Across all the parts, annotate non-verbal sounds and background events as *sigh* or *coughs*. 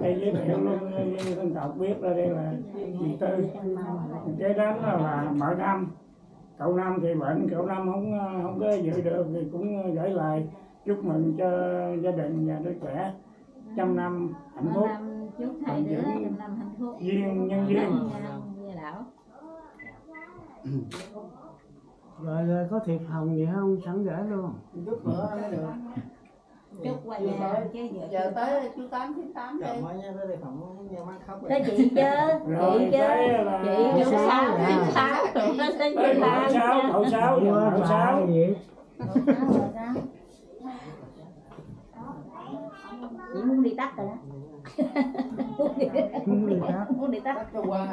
đây giới thiệu luôn như dân tộc biết là đây là chị tư cái đó là, là mở năm cậu năm thì bệnh cậu năm không không có dự được thì cũng gửi lời chúc mừng cho gia đình và đứa trẻ trăm năm hạnh phúc chúc thầy đứa trăm năm hạnh phúc duyên nhân duyên rồi rồi có thiệp hồng gì không? Sẵn gửi luôn. Chút nữa mới được chúc qua nhà chứ giờ giờ tới chú tám chín tám đi. tới chị chứ *laughs* rồi chị chứ. chị chú sáu. chú sáu. Rồi nó chú mợ tám sáu cậu sáu bà sáu. chị muốn đi tắt rồi đó. Muốn đi tắt. muốn đi tắt. Cho qua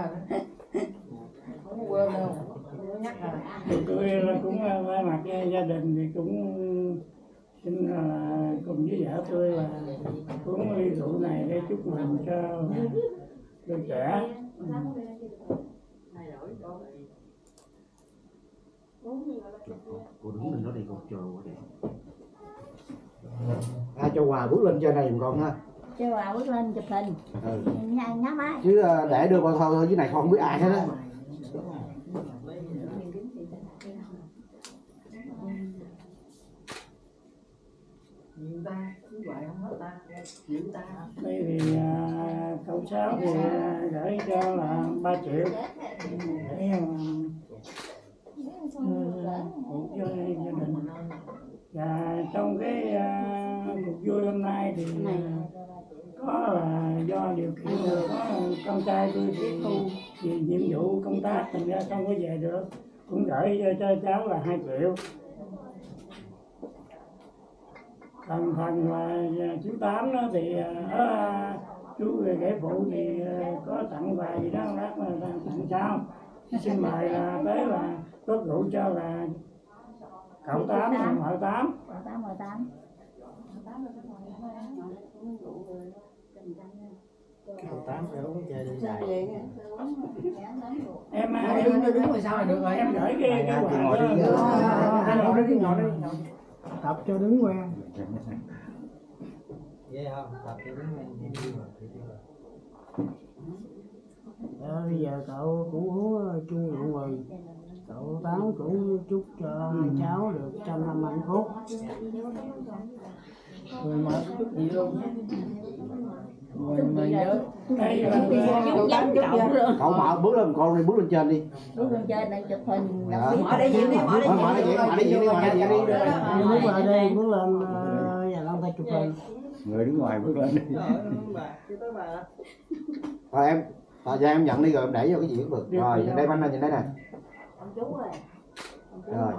không quên đâu. Là cũng ờ, thay mặt gia đình thì cũng xin là cùng với vợ tôi là uống ly rượu này để chúc mừng cho đứa trẻ. Cô đứng lên đó đi cô chờ cô đi ai cho quà bước lên trên này con ha. Cho bà bước lên chụp hình. Ừ. nhá nhá máy. Chứ ờ, để đưa con thôi dưới này con không biết ai hết á nhiều ta cứ vậy không hết ta ta. Đây thì à, cậu sáu thì à, gửi cho là 3 triệu. Để à, ừ, phụ cho gia đình. Và trong cái à, cuộc vui hôm nay thì à, có là do điều kiện có con trai tôi tiếp thu vì nhiệm vụ công tác thành ra không có về được. Cũng gửi cho, cho cháu là 2 triệu còn phần là à, chú tám đó thì à, ở à, chú ghế phụ thì à, có tặng quà gì đó lát là tặng sao xin mời là tới là có rượu cho là cậu tám và mợ tám. Mười tám mười tám. Cậu tám phải uống chơi đi dài. em à, Ngồi em đứng đứng ngoài sau là được rồi? em gửi cái cái quà ngồi đi. hai ngồi đi ngồi đi ngồi tập cho đứng quen ghê không tập cho đứng lên Ờ, bây giờ cậu cũng uống ờ, chung rượu mừng cậu tám cũng chúc cho hai cháu được trăm năm hạnh phúc người cái chút gì luôn người mà nhớ cậu mở bước lên con đi bước lên trên đi bước lên trên đây chụp hình Dạ. mở đây diện đi mở mở đây diện, mở đây diện đi, mở đây diện đi. Đi bước đây bước lên ờ, tay chụp hình người đứng ngoài bước lên đi. Rồi em thời gian em nhận đi rồi em để vô cái gì cũng được. Rồi nhìn đây anh này nhìn đây nè. Ông chú ơi. Ông chú Rồi.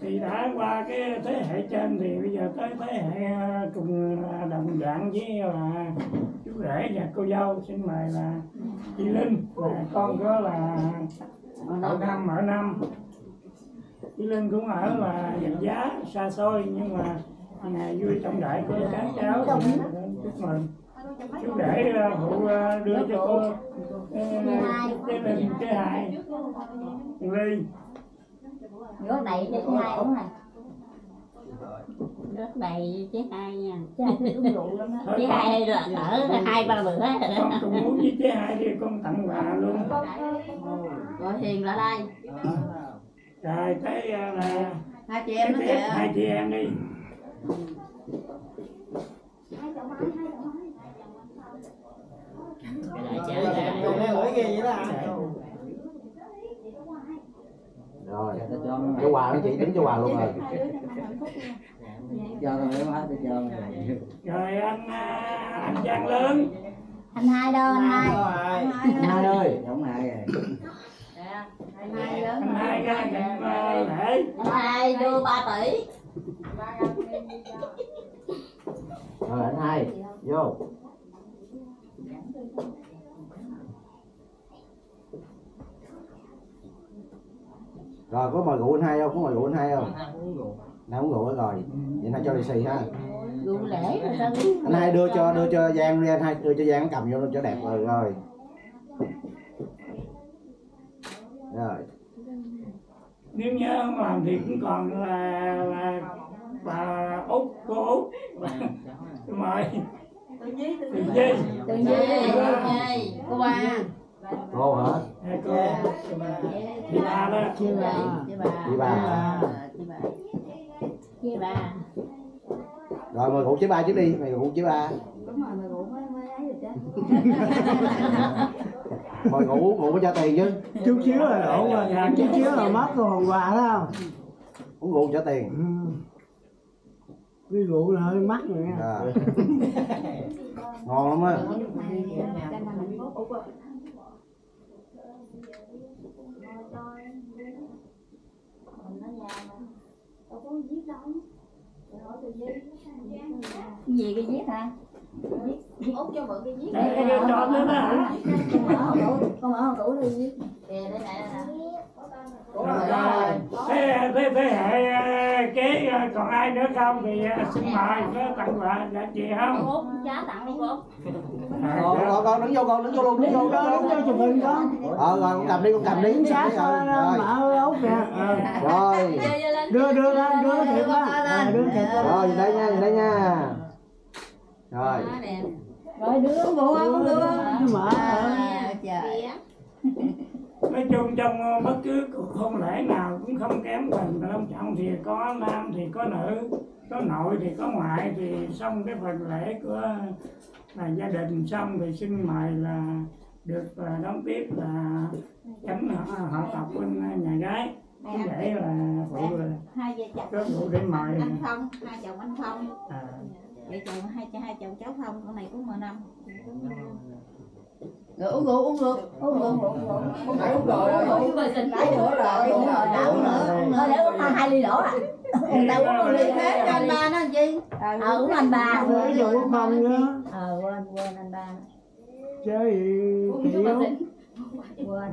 thì đã qua cái thế hệ trên thì bây giờ tới thế hệ à, cùng là đồng dạng với là chú rể và cô dâu. Xin mời là chị Linh là con có là cậu năm ở năm chị Linh cũng ở là dành giá xa xôi nhưng mà ngày vui trọng đại của các cháu. Thì chúc mừng. Chú rể à, phụ à, đưa cho cô à, cái Linh cái hai. Ly. Nước đầy cho hai uống này nước đầy chứ hai nha. Chứ hai uống rượu lắm á. Chứ hai là ở hai ba bữa con đó cùng uống với chế hai đi con tặng quà luôn. Rồi hiền lại. Đây rồi tới à, là hai chị cái em nó tiếp kìa. hai chị em đi. Lưỡi ghê vậy đó rồi cho quà mấy chị tính cho quà luôn rồi. Cho rồi hết cho rồi rồi anh à, anh Giang lớn anh hai đâu anh hai? Anh hai ơi. giống ai rồi anh hai lớn anh hai ra nhận lễ anh hai đưa ba tỷ? Rồi anh hai vô. Rồi có mời rượu anh hai không? Có mời rượu anh hai không? Nào uống rượu. Rồi? Vậy là cho lì xì ha. Rượu lễ rồi sao biết anh hai đưa cho đưa cho giang đi anh hai đưa cho giang cầm vô cho đẹp rồi rồi rồi nếu nhớ không làm thì cũng còn là, là bà út cô út. *laughs* Mời. Từ dây Từ dây, từ dây, cô ba. cô hả? Hai cô. Chị ba đó. Chị bà. Chị bà. chị bà Chị bà. Chị bà. rồi mời cụ chế ba trước đi. Mày cụ chế ba. Đúng rồi, mày ngủ mới mới ấy được chứ. *laughs* mời cụ cụ có cho tiền chứ Chút xíu là đổ rồi, chút xíu là mất rồi hòn quà đó không? uống rượu trả tiền Ừ. Cái rượu là hơi mắc rồi nha. à. ngon lắm á Gì cái viết hả? Út cho mượn cái viết. Đây, cái cái tròn đó hả Con mở hòm tủ, con mở hòm tủ đi viết. Kìa đây này đây nè. Rồi, thế thế thế hệ ờ, kế ờ, còn ai nữa không thì ờ, xin mời có tặng quà là chị không Út cháu tặng đi cô. À, con đứng vô con đứng vô luôn đứng vô Đó, đúng cho chụp hình con. ờ rồi con cầm đi con cầm đi Đứng sát rồi mở ốc kìa. Ờ. rồi Đưa, đưa lên, đưa thiệt đó. Đưa thiệt rồi đây nha đây nha rồi Rồi đưa bộ không đưa. Mở. ờ. Trời. nói chung trong ờ, bất cứ cuộc hôn lễ nào cũng không kém phần long trọng thì có nam thì có nữ có nội thì có ngoại thì xong cái phần lễ của là gia đình xong thì xin mời là được ờ, đón tiếp là chánh họ, họ tộc bên nhà gái cũng để là phụ là Hai vợ chồng. có vụ để mời Anh Phong, hai chồng anh Phong. à, Vợ chồng hai hai chồng cháu Phong, con này cũng mười năm. Rồi uống rượu, uống rượu. Uống uống uống uống. Không phải uống rồi rồi Uống rồi xin Nãy nữa rồi. Uống rồi, đã uống nữa. Uống nữa để uống hai ly đổ à. Người ta uống một ly Thế cho anh ba nó làm chi? Ờ uống anh ba. Đưa rượu không nữa. Ờ quên quên anh ba. Gì kiểu. Quên.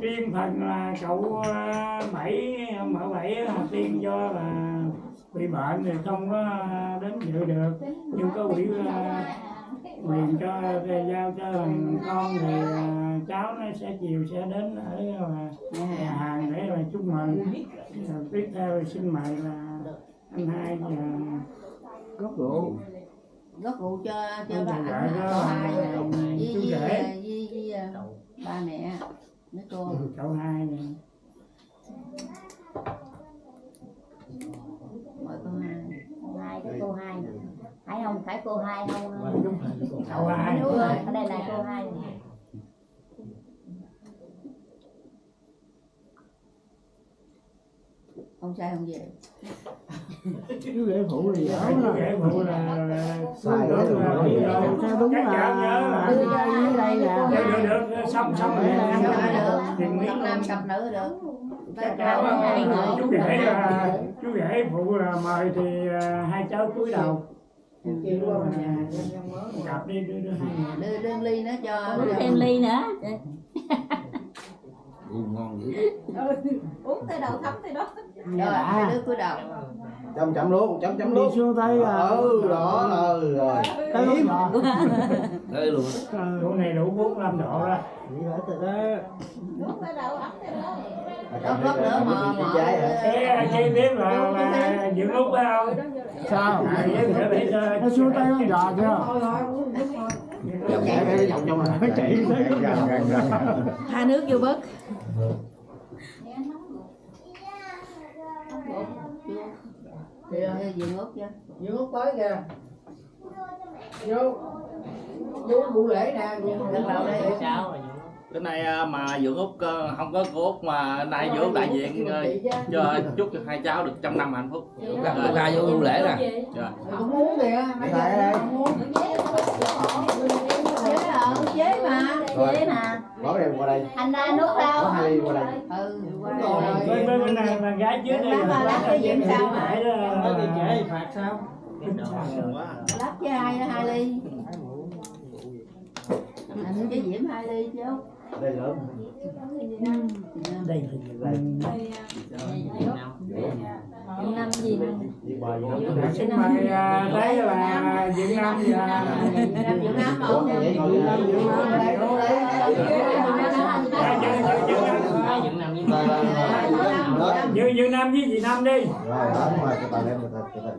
riêng phần là cậu ờ, bảy mở bảy là tiên do là bị bệnh thì không có đến dự được. Nhưng có quỹ ờ, quyền cho giao cho thằng con thì ờ, cháu nó sẽ chiều sẽ đến ở ờ, nhà hàng để là chúc mừng. Rồi tiếp theo thì xin mời là anh hai và Gốc rượu. Gót rượu cho cho cô đó, hai Với chú với với với ba mẹ. Mấy cô. cậu hai này Mời cô hai. Cô hai. Phải không? Phải cô hai không? cậu hai Đúng rồi, ở đây là cô hai. Không sai không về. Chứ rễ phụ là dở chú nè. rể phụ là là- Sai là- đó rồi. là- Rồi, sao đúng là nhớ là- đưa ra dưới đây được nè. được được xong xong rồi Cặp nam cặp nữ được. Chắc chắn hai là người. chú rể là chú rể phụ là mời thì à, hai cháu cúi đầu. Kêu qua bên nhà cặp đi đưa đưa hai Đưa đưa ly nữa cho. Thêm ly nữa. Ngon dữ Uống tới đầu thấm tới đó. Rồi hai đứa cúi đầu. chấm chấm luôn chấm chấm Đi luôn xuống tay à. ừ đó ừ rồi Cái lúc nhỏ. đây luôn chỗ này đủ 45 độ đó Vậy là từ đó. Uống tới đầu ấm tới đó. Gót gót nữa mà Đi hả cái chi tiết là là dưỡng út phải không Sao? à, Nó xuống tay nó giò chưa? Thôi thôi uống đúng rồi dòng chảy cái dòng trong này chảy tha Hai nước vô bớt. Kìa Dừng chưa? Tới kìa Vô Vô vụ lễ nè Gật đầu đi cái này à, mà dưỡng út ờ, không có cô út mà nay dưỡng đại diện ờ, cho chúc cho hai cháu được trăm năm hạnh phúc Ra- ra vô lưu lễ nè. Dạ. Cũng uống kìa Nãy giờ Đây, đây. không Chế mà. Chế mà. bỏ đem qua đây Anh ra nước có đâu? hai ly qua đây Ừ. qua Rồi. đây. bên bên bên này là gái trước đây Lát- lát cái diễm sao mà? Trễ phạt sao? Lát với hai hai ly. Anh với Diễm hai ly chứ. Đây lớn đây là Năm gì? vô Dạ, xin mời à, đấy là Việt Nam và Làm Việt Nam một. vậy ngồi Việt Nam Việt Nam đây Dạ, dạ, dạ, dạ, dạ. đây đây đó như như nam với chị nam đi rồi đó đúng rồi cho bà lên từ từ từ từ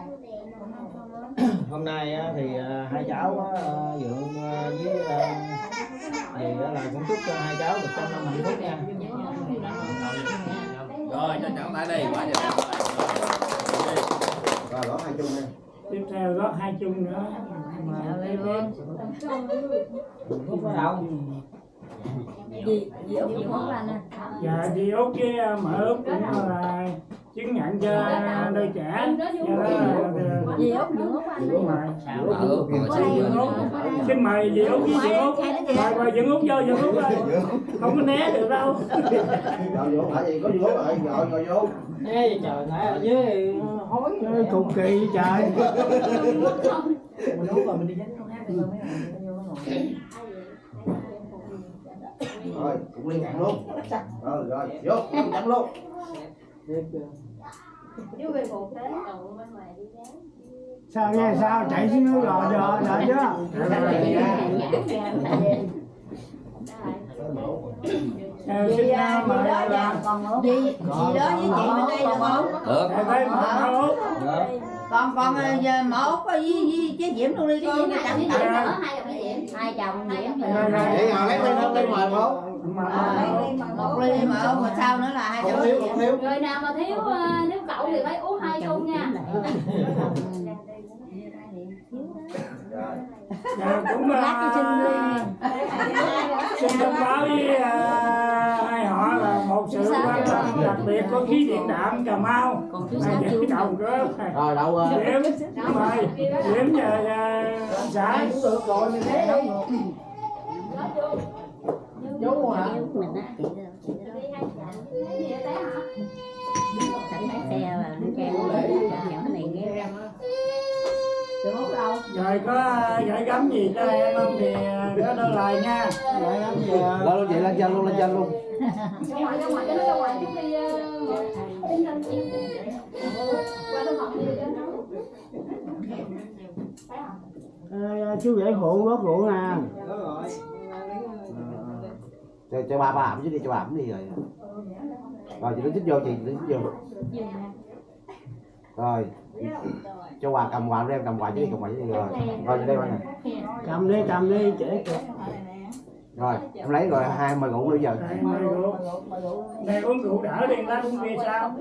*coughs* hôm nay á, thì à, hai cháu á, à, dượng à, với á là cũng chúc cho hai cháu được trăm năm hạnh phúc nha. Rồi cho cháu tại đây quá trời rồi đó hai chung đi. Tiếp theo gót hai chung nữa. Mà đi lên phúc ở đâu gì gì út gì món anh à dạ đi út với mở út cũng là chứng nhận cho đôi trẻ. Do đó là gì út xin mời dì út với dì út. Mời mời dì út vô dì út không có né được đâu. Rồi vô phải gì có vô rồi rồi rồi vô Ê, trời nãy ở dưới hối Ê, cục kỳ trời. Mình uống rồi mình đi dánh rồi cũng liên cạn luôn. Rồi rồi vô chấm luôn sao nghe sao? Chạy xuống nước rồi giờ đợi chưa? Xin uh, mời là Dì, dì đó với chị bên đây được không? được. Còn còn giờ mở út với, với chế diễm luôn đi con. chẳng Dạ. chẳng hai chồng diễm Rồi, rồi. để ngồi lấy ly nó đi mời một mà một ly mở mà sau nữa là hai cháu thiếu không thiếu. Người nào mà thiếu ờ, thiếu cậu thì phải uống hai chung nha. *laughs* dạ, cũng lát cho xin báo với đặc biệt có khí điện đạm cà mau chưa cái đầu cơ rồi đâu ờ, điểm mời điểm uh, xã cũng được rồi mình thế chú hả rồi có gửi gắm gì cho em không thì có đơn lời nha. Gửi gắm gì lên luôn vậy lên trên luôn lên trên luôn. Cho ờ, cho? Ê, chú rể phụ gót rượu nè. Cho, cho ba ba ẩm chứ đi cho ba ẩm đi rồi. Rồi chị đứng chích vô chị đứng chích vô rồi. Cho quà cầm quà em cầm quà chứ cầm quà chứ đi. Rồi. Rồi đây ba nè cầm đi cầm đi trễ rồi em lấy rồi hai mời ngủ bây giờ. Đây mời rượu. Đây uống rượu đỡ đi lát uống bia sao.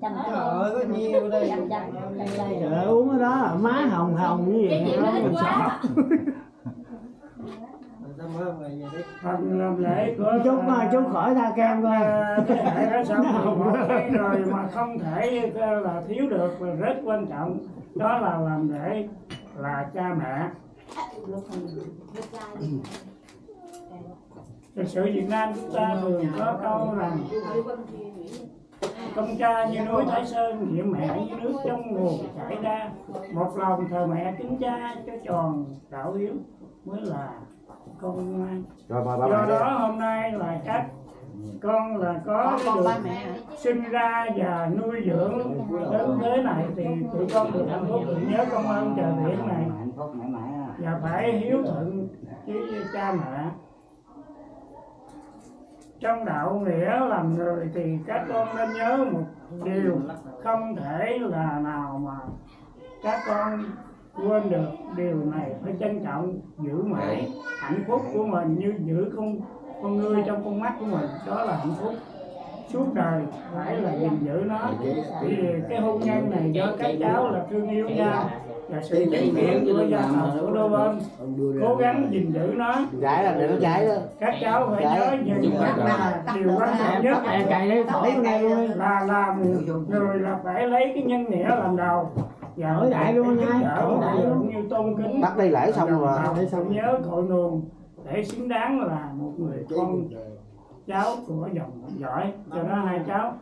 Trời ơi có nhiều đây? Trời uống cái đó má hồng hồng như Cái vậy mình sợ về đi phần làm lễ của chút mà chút khỏi tha kem coi. thế hệ đó xong rồi một cái rồi mà không thể là thiếu được và rất quan trọng đó là làm lễ là cha mẹ. Thực sự Việt Nam chúng ta thường có câu rằng công cha như núi Thái Sơn nhiệm mẹ như nước trong nguồn chảy ra. Một lòng thờ mẹ kính cha cho tròn đạo hiếu mới là con ngoan rồi mời ba do mẹ đi đó hôm nay là các con là có con được sinh ra và nuôi dưỡng. Đến thế này thì tụi con được hạnh phúc. Thì nhớ công ơn trời biển này. Và phải hiếu thuận với cha mẹ. Trong đạo nghĩa làm người thì các con nên nhớ một điều không thể là nào mà các con quên được điều này phải trân trọng giữ mãi hạnh phúc của mình như giữ con con người trong con mắt của mình đó là hạnh phúc. Suốt đời phải là gìn giữ nó. Vì cái hôn nhân này do các cháu là thương yêu nhau và sự chứng kiến của gia tộc của đôi bên. Cố gắng gìn giữ nó. Gái là để nó cháy đó. Các cháu phải nhớ những là điều quan trọng nhất. là làm người là phải lấy cái nhân nghĩa làm đầu và Hỏi đại luôn nha, hỏi đại luôn. như tôn kính. Tắt đi lễ xong rồi. mà để xong nhớ cội nguồn để xứng đáng là một người con cháu của dòng giỏi. Cho đó hai cháu.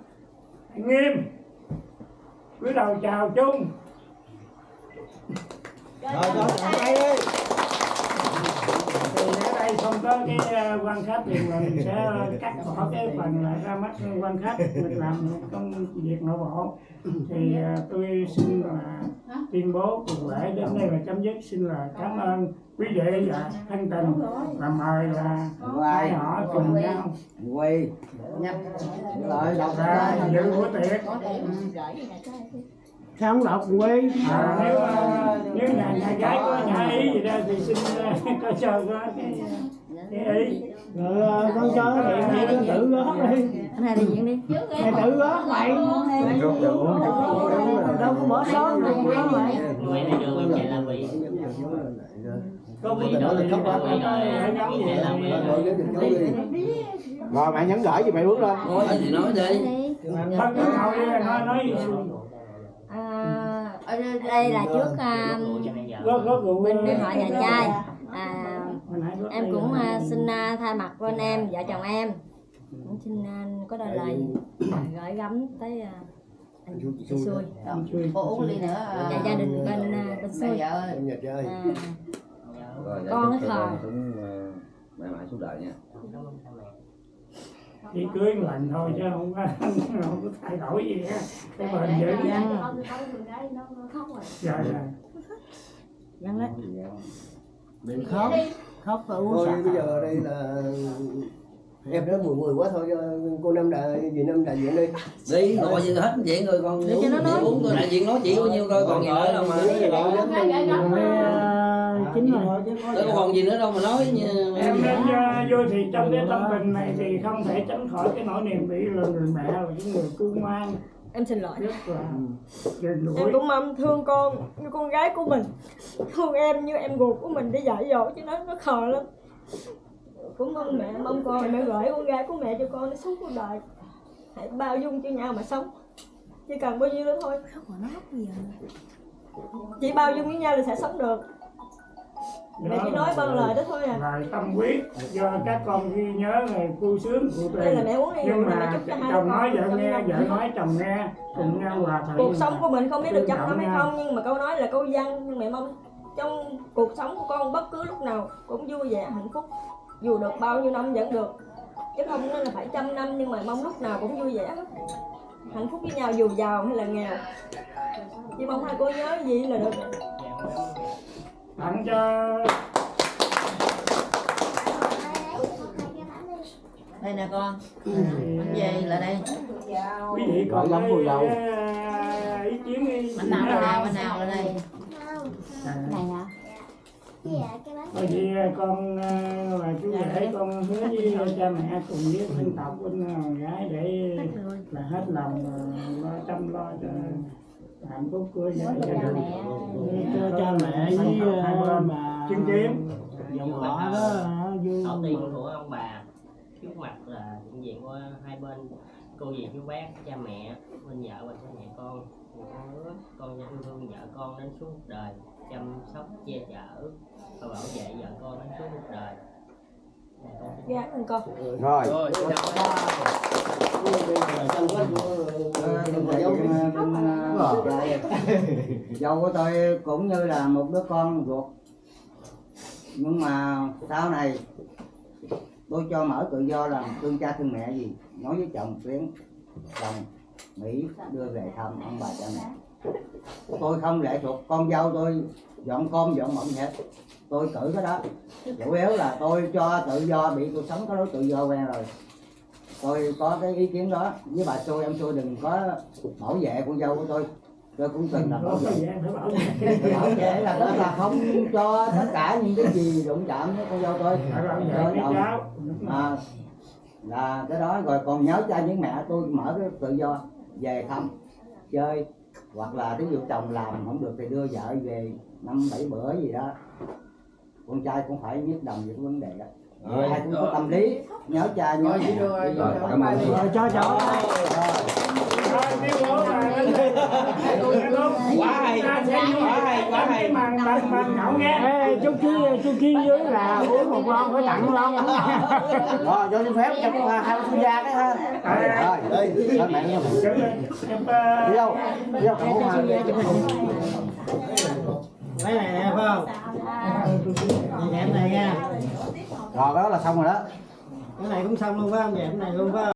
Nghiêm. Cúi đầu chào chung. Rồi cho chồng đây không có cái ờ, quan khách thì mình sẽ cắt bỏ cái phần là ra mắt quan khách mình làm công việc nội bộ. Thì ờ, tôi xin là tuyên bố cuộc lễ đến đây là chấm dứt. Xin là cảm ơn quý vị và thân tình. Và mời là hai họ cùng nhau. Quay. Lại đọc ra dự bữa tiệc đọc quê à, nếu ờ, nếu nhà nhà gái có nhà ý gì đó thì xin ờ, có cho có cái cái ý rồi ờ, con cho điện này con tự gót đi anh hai đi diễn đi mày tự gót mày đâu có bỏ sót đâu có mày có Vị đó cái là không có rồi mẹ nhấn gửi gì mẹ bước lên nói gì nói đi Bắt đi nói nói à, đây là trước à, rượu bên họ nhà trai à, em cũng à, xin à, thay mặt bên em vợ chồng em cũng xin à, có đôi lời gửi gắm tới à, anh chị xui cô uống ly nữa và gia đình bên à, bên xui à, rồi Con khờ. ờ, mẹ mãi suốt đời nha chỉ cưới lần thôi chứ không có *laughs* không có thay đổi gì hết. Cái bền vững dạ. dạ dân đấy đừng khóc. khóc rồi uống thôi sạch. bây giờ đây là em nói mùi mùi quá thôi cho cô năm đại gì năm đại diện đi. Đi gọi gì hết chuyện rồi còn Để cho nó nói. uống coi đại diện nói chuyện bao nhiêu coi còn gì nữa đâu mà chính rồi. đâu có còn gì nữa đâu mà nói như em nên uh, vô thì trong cái tâm tình này thì không thể tránh khỏi cái nỗi niềm bị người mẹ là cái người cưu mang em xin lỗi. Gần em cũng mong thương con như con gái của mình. Thương em như em ruột của mình để dạy dỗ chứ nó nó khờ lắm. Cũng mong mẹ mong con mẹ gửi con gái của mẹ cho con để sống cuộc đời. Hãy bao dung cho nhau mà sống. Chỉ cần bao nhiêu đó thôi. Chỉ bao dung với nhau là sẽ sống được mẹ chỉ nói bằng lời đó thôi à. lời tâm huyết do các con ghi nhớ ngày vui sướng của đây là mẹ uống đi nhưng mà mẹ mà chúc cho hai chồng nói vợ nghe vợ nói chồng nghe cùng nhau hòa thuận. Cuộc sống của mình không biết được trăm năm hay không nhưng mà câu nói là câu văn. Nhưng mẹ mong trong cuộc sống của con bất cứ lúc nào cũng vui vẻ hạnh phúc. Dù được bao nhiêu năm vẫn được. Chứ không nên là phải trăm năm nhưng mà mong lúc nào cũng vui vẻ hết. Hạnh phúc với nhau dù giàu hay là nghèo. Chỉ mong hai cô nhớ gì là được tặng cho đây nè con. Bánh về là đây? Quý vị còn lắm dâu. cái, ý kiến đi. Bánh nào là đây bánh nào là đây? Này hả? Bởi vì con ờ, là chú rể con hứa với cha mẹ cùng với thân tộc bên ờ, gái để là hết lòng ờ, lo chăm lo cho hạnh phúc của gia đình. cho cha mẹ với bà. Chứng kiến dòng họ đó vui Tổ tiên của ông bà. Trước mặt là hiện diện của hai bên cô dì chú bác cha mẹ bên vợ và cha mẹ con. Con hứa con yêu thương vợ con đến suốt đời chăm sóc che chở và bảo vệ vợ con đến suốt cuộc đời. Dạ, con con. Rồi. Rồi dâu của tôi cũng như là một đứa con ruột. Nhưng mà sau này, tôi cho mở tự do làm thương cha thương mẹ gì, nói với chồng tuyến chồng mỹ đưa về thăm ông bà cha mẹ. Tôi không lệ thuộc con dâu, tôi dọn con dọn mộng hết. Tôi cử cái đó. Chủ yếu là tôi cho tự do, bị tôi sống có đối tự do quen rồi tôi có cái ý kiến đó. Với bà xui em xui đừng có bảo vệ con dâu của tôi. Tôi cũng từng là bảo vệ. Bảo vệ là tức là không cho tất cả những cái gì đụng chạm với con dâu tôi. Cho chồng. cháu. À, là cái đó. Rồi còn nhớ cha với mẹ tôi mở cái tự do về thăm chơi. Hoặc là ví dụ chồng làm không được thì đưa vợ về năm bảy bữa gì đó. Con trai cũng phải biết đồng về cái vấn đề đó Rồi. ai cũng có tâm lý. Nhớ cha nhớ Rồi, mẹ. rồi cho cảm ơn. Đi. rồi. Cho là Quá hay, quá hay, quá hay. màn màn màn nhậu nghe Ê, chú kia chú kia dưới là uống một lon phải tặng lon. Rồi cho xin phép cho hai ông sinh gia cái ha. Rồi Đây. lên mẹ đi. Đâu? Đi đâu? Không có hai cái này nè phải không? Nhìn em này nha rồi cái đó là xong rồi đó. Cái này cũng xong luôn phải không? Vậy cái này luôn phải không?